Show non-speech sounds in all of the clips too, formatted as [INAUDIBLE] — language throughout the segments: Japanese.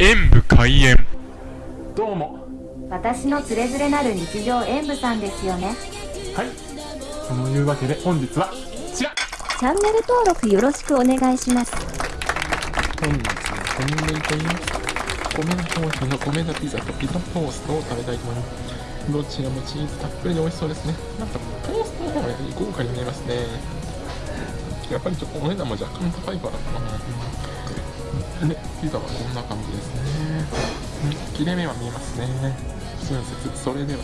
演武開演。どうも。私のつれづれなる日常演舞さんですよね。はい。そのいうわけで本日はこちら。チャンネル登録よろしくお願いします。本日はコンビニと言いますか米田コーヒーの米田ピザとピザトーストを食べたいと思います。どちらもチーズたっぷりで美味しそうですね。なんかトーストの方が豪華に見えますね。やっぱりちょっとお値段も若干高いからかなで [LAUGHS] ピザはこんな感じですね。うん切れ目は見えますね。親切それでは。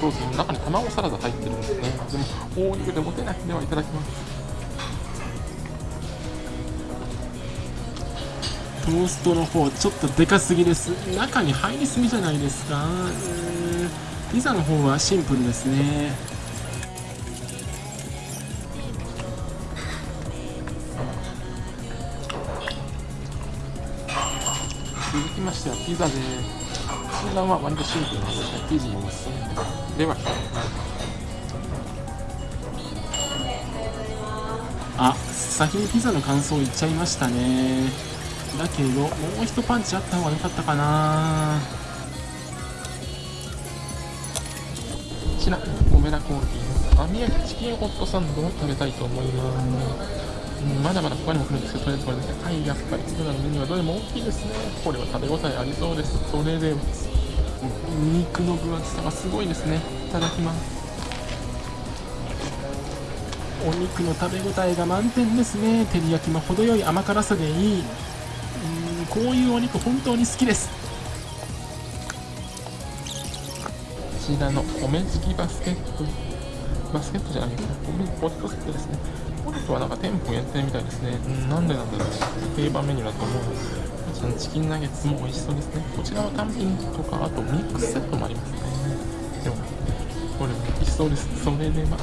そうですね中に卵サラダ入ってるんですね。でも大肉で持てないではいただきます。トーストの方ちょっとでかすぎです。中に入りすぎじゃないですか。うーピザの方はシンプルですね。続きましてはピザで診断は割とシンプルなんですね生地も薄いで。は。あ先にピザの感想言っちゃいましたね。だけどもう一パンチあった方が良かったかな。こちら米田コーヒー。の網焼きチキンホットサンドを食べたいと思います。まだまだ他にも来るんですけど、とりあえずこれですね。はい、やっぱり、ピザのメニューはどれも大きいですね。これは食べ応えありそうです。それでは、うん肉の分厚さがすごいですね。いただきます。お肉の食べ応えが満点ですね照り焼きも程よい甘辛さでいいうんこういうお肉本当に好きですこちらの米付きバスケット、バスケットじゃないですね。ポテトセットですね。ポテトはなんか店舗限定みたいですね。うん、なんでなんだろう。定番メニューだと思う。こちらのチキンナゲッツも美味しそうですね。こちらは単品とか、あとミックスセットもありますね。でも、これ美味しそうです。それでは、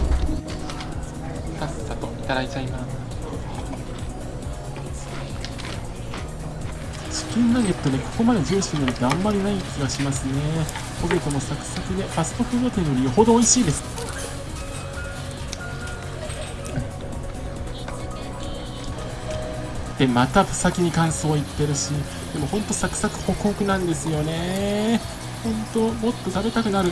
さっさといただいちゃいます。チキンナゲットでここまでジューシーなのってあんまりない気がしますねポテトもサクサクでファストフード店よりよほど美味しいですでまた先に感想を言ってるしでもほんとサクサクホクホクなんですよねほんともっと食べたくなる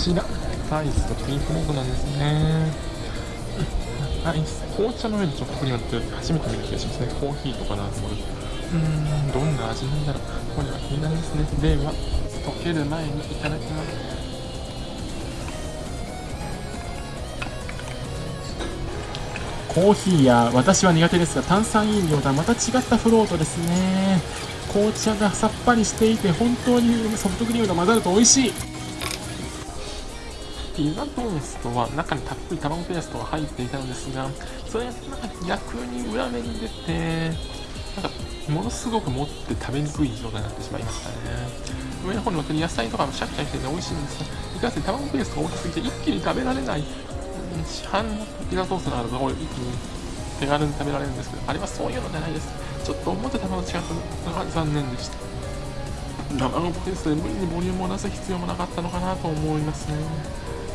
こちら、アイスとピンクレードなんですね。アイス、紅茶の上にチョコクリームって初めて見る気がしますね。コーヒーとかなと思う。うーん、どんな味なんだろう。これは気になりますね。では、溶ける前にいただきます。コーヒーや私は苦手ですが炭酸飲料とはまた違ったフロートですね紅茶がさっぱりしていて本当にソフトクリームと混ざると美味しいピザトーストは中にたっぷり卵ペーストが入っていたのですが、それがなんか逆に裏目に出て、なんかものすごく持って食べにくい状態になってしまいましたね。上の方に乗ってる野菜とかもシャキシャキしてて美味しいんですが、いかんせん卵ペーストが大きすぎて一気に食べられない。市販のピザトーストがあるところ一気に手軽に食べられるんですけど、あれはそういうのじゃないです。ちょっと思ってたのと違ったのが残念でした。卵ペースで無理にボリュームを出す必要もなかったのかなと思いますね。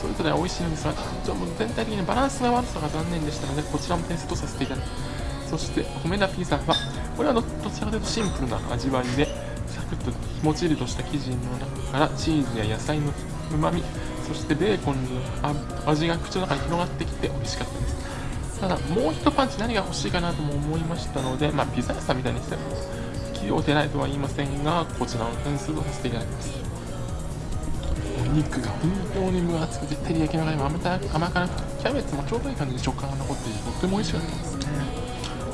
それぞれ美味しいのですが、ちょっと全体的にバランスが悪さが残念でしたので、こちらも点数とさせていただきます。そして、米田ピザは、これはどちらかというとシンプルな味わいで、サクッともちりとした生地の中からチーズや野菜のうまみ、そしてベーコンの味が口の中に広がってきて美味しかったです。ただ、もう一パンチ何が欲しいかなとも思いましたので、まあ、ピザ屋さんみたいにしても、器用でないとは言いませんが、こちらの点数とさせていただきます。お肉が本当に分厚くて照り焼きの中にも甘た甘辛くキャベツもちょうどいい感じで食感が残っていてとっても美味しかったですね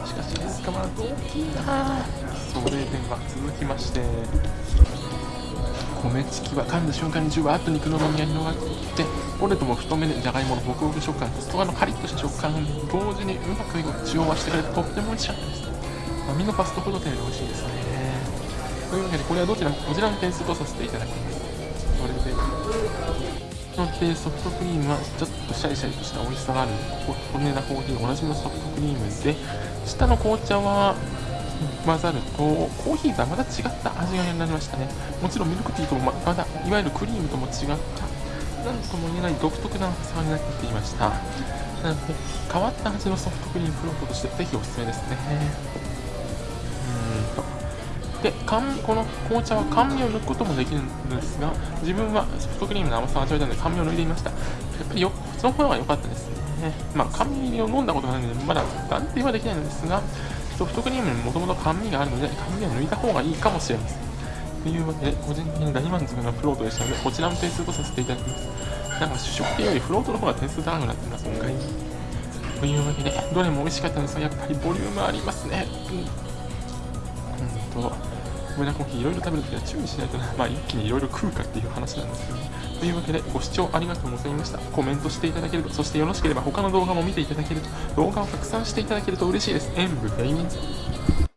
しかしですかまだ大きいなそれでは続きまして米チキは噛んだ瞬間にじゅわっと肉の旨味が広がってきてポテトも太めでじゃがいものホクホク食感と外側のカリッとした食感同時にうまく調和してくれてとっても美味しかったです網のファストフード店より美味しいです。ねというわけでこれはどちらこちらの点数とさせていただきますそれでのでソフトクリームはちょっとシャリシャリとした美味しさがある。骨なコーヒーおなじみのソフトクリームで下の紅茶は混ざる。とコーヒーとはまた違った味がになりましたね。もちろんミルクティーともままたいわゆるクリームとも違った。何とも言えない独特な差になっていました。なので変わった味のソフトクリームフロートとしてぜひおすすめですね。うん。とでこの紅茶は甘味を抜くこともできるんですが自分はソフトクリームの甘さを味わいたので甘味を抜いてみました。やっぱりよこっちの方が良かったですね。まあ甘味を飲んだことがないのでまだ断定はできないのですがソフトクリームにもともと甘味があるので甘味を抜いた方がいいかもしれません。というわけで個人的に大満足なフロートでしたのでこちらも点数とさせていただきます。なんか主食っていうよりフロートの方が点数高くなってます今回。というわけでどれも美味しかったんですがやっぱりボリュームありますね。うん。うんとブラコーヒーいろいろ食べるときは注意しないとな、まあ、一気にいろいろ食うかっていう話なんですけどね。というわけで、ご視聴ありがとうございました。コメントしていただけると、そしてよろしければ他の動画も見ていただけると、動画を拡散していただけると嬉しいです。演武ゲイミン